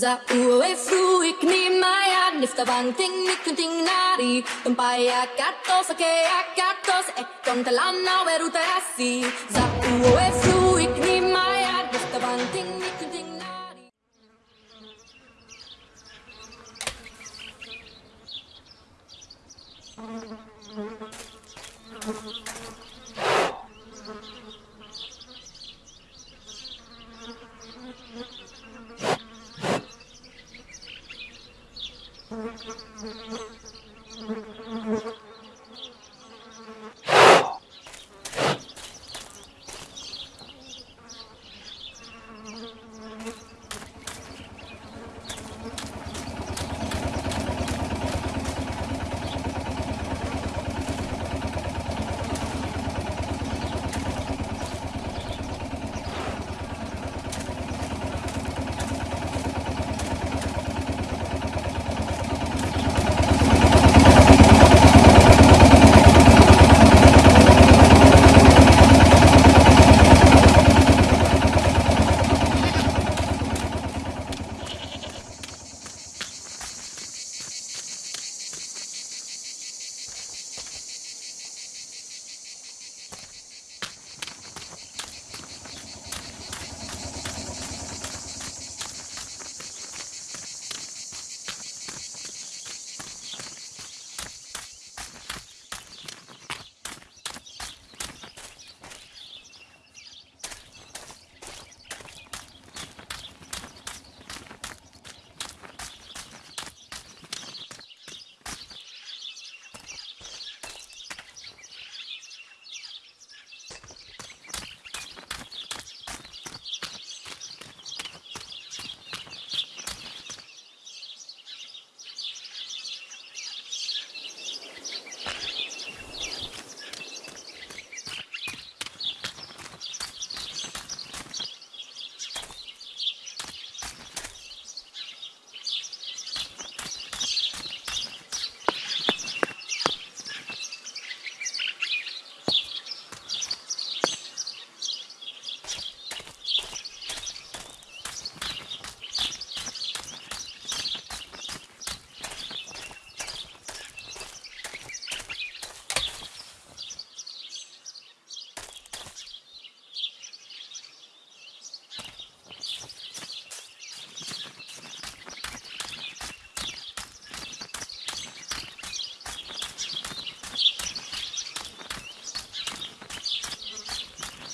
Za ue fru ik ni maya nifta bang ting ni kunting nari tumpaya katos ke akatos e kontalana weruta asi Za ue fruik ni maya nifta bang ting ni kunting nari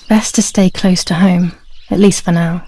Best to stay close to home, at least for now.